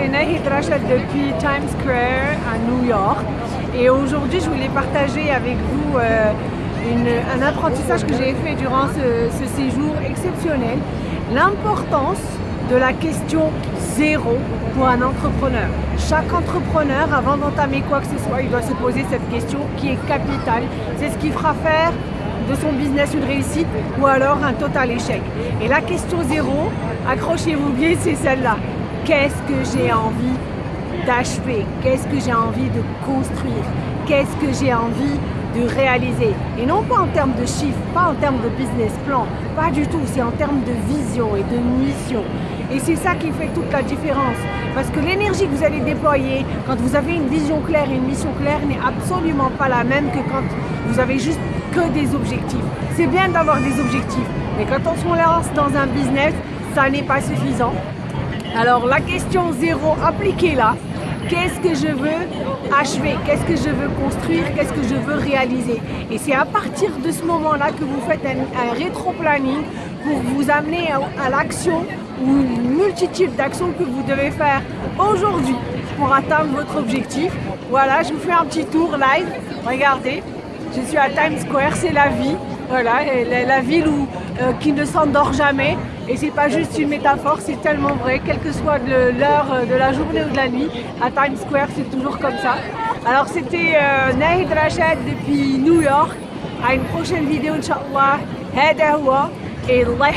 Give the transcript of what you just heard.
c'est Nahid Rachad depuis Times Square à New York. Et aujourd'hui, je voulais partager avec vous euh, un apprentissage que j'ai fait durant ce, séjour exceptionnel. L'importance de la question zéro pour un entrepreneur. Chaque entrepreneur, avant d'entamer quoi que ce soit, il doit se poser cette question qui est capitale. C'est ce qui fera faire de son business une réussite ou alors un total échec. Et la question zéro, accrochez-vous bien, c'est celle-là. Qu'est-ce que j'ai envie d'achever? Qu'est-ce que j'ai envie de construire? Qu'est-ce que j'ai envie de réaliser? Et non pas en termes de chiffres, pas en termes de business plan, pas du tout, c'est en termes de vision et de mission. Et c'est ça qui fait toute la différence. Parce que l'énergie que vous allez déployer quand vous avez une vision claire et une mission claire n'est absolument pas la même que quand vous avez juste que des objectifs. C'est bien d'avoir des objectifs, mais quand on se lance dans un business, ça n'est pas suffisant. Alors la question zéro, appliquez-la. Qu'est-ce que je veux achever? Qu'est-ce que je veux construire? Qu'est-ce que je veux réaliser? Et c'est à partir de ce moment-là que vous faites un, rétro-planning pour vous amener à, l'action ou une multitude d'actions que vous devez faire aujourd'hui pour atteindre votre objectif. Voilà, je vous fais un petit tour live. Regardez, je suis à Times Square, c'est la vie. Voilà, la, ville où, euh, qui ne s'endort jamais. Et c'est pas juste une métaphore, c'est tellement vrai. Quelle que soit l'heure euh, de la journée ou de la nuit, à Times Square, c'est toujours comme ça. Alors c'était euh, Nahid Rachid depuis New York. À une prochaine vidéo, Inch'Allah. Hada et Allah